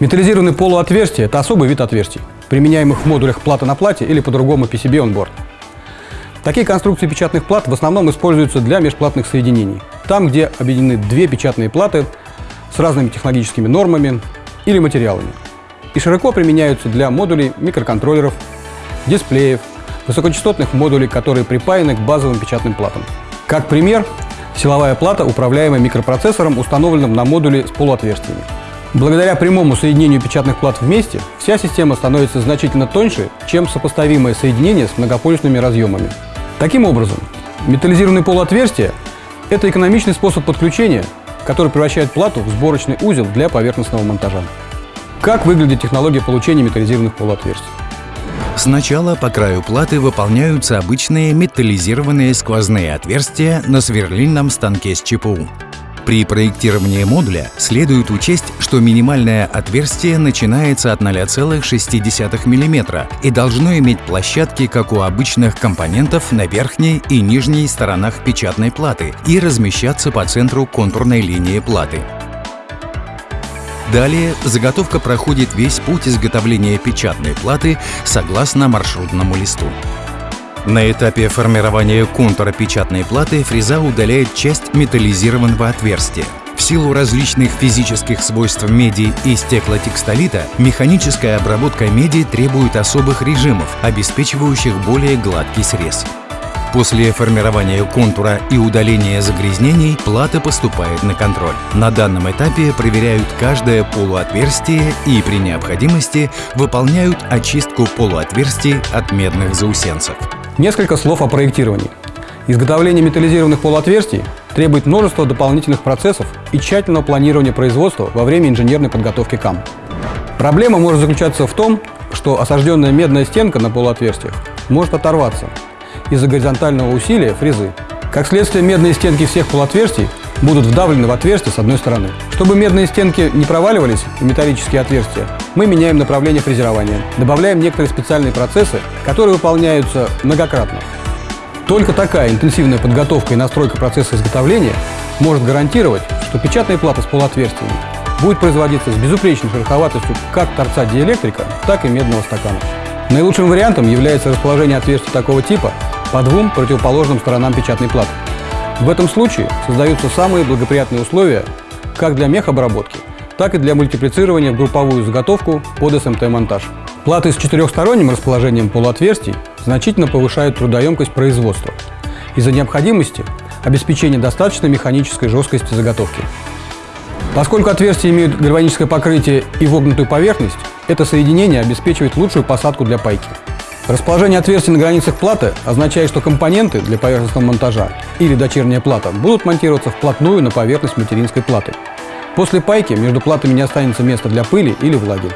Металлизированные полуотверстия – это особый вид отверстий, применяемых в модулях плата на плате или по-другому PCB on board. Такие конструкции печатных плат в основном используются для межплатных соединений, там, где объединены две печатные платы с разными технологическими нормами или материалами, и широко применяются для модулей микроконтроллеров, дисплеев, высокочастотных модулей, которые припаяны к базовым печатным платам. Как пример, силовая плата, управляемая микропроцессором, установленным на модуле с полуотверстиями. Благодаря прямому соединению печатных плат вместе, вся система становится значительно тоньше, чем сопоставимое соединение с многополюсными разъемами. Таким образом, металлизированные полуотверстия – это экономичный способ подключения, который превращает плату в сборочный узел для поверхностного монтажа. Как выглядит технология получения металлизированных полуотверстий? Сначала по краю платы выполняются обычные металлизированные сквозные отверстия на сверлильном станке с ЧПУ. При проектировании модуля следует учесть, что минимальное отверстие начинается от 0,6 мм и должно иметь площадки, как у обычных компонентов, на верхней и нижней сторонах печатной платы и размещаться по центру контурной линии платы. Далее заготовка проходит весь путь изготовления печатной платы согласно маршрутному листу. На этапе формирования контура печатной платы фреза удаляет часть металлизированного отверстия. В силу различных физических свойств меди и стеклотекстолита, механическая обработка меди требует особых режимов, обеспечивающих более гладкий срез. После формирования контура и удаления загрязнений плата поступает на контроль. На данном этапе проверяют каждое полуотверстие и при необходимости выполняют очистку полуотверстий от медных заусенцев. Несколько слов о проектировании. Изготовление металлизированных полуотверстий требует множества дополнительных процессов и тщательного планирования производства во время инженерной подготовки КАМ. Проблема может заключаться в том, что осажденная медная стенка на полуотверстиях может оторваться из-за горизонтального усилия фрезы. Как следствие, медные стенки всех полуотверстий будут вдавлены в отверстие с одной стороны. Чтобы медные стенки не проваливались в металлические отверстия, мы меняем направление фрезерования, добавляем некоторые специальные процессы, которые выполняются многократно. Только такая интенсивная подготовка и настройка процесса изготовления может гарантировать, что печатная плата с полуотверстиями будет производиться с безупречной шероховатостью как торца диэлектрика, так и медного стакана. Наилучшим вариантом является расположение отверстий такого типа по двум противоположным сторонам печатной платы. В этом случае создаются самые благоприятные условия как для мехобработки, так и для мультиплицирования в групповую заготовку под SMT-монтаж. Платы с четырехсторонним расположением полуотверстий значительно повышают трудоемкость производства из-за необходимости обеспечения достаточной механической жесткости заготовки. Поскольку отверстия имеют гальваническое покрытие и вогнутую поверхность, это соединение обеспечивает лучшую посадку для пайки. Расположение отверстий на границах платы означает, что компоненты для поверхностного монтажа или дочерняя плата будут монтироваться вплотную на поверхность материнской платы. После пайки между платами не останется места для пыли или влаги.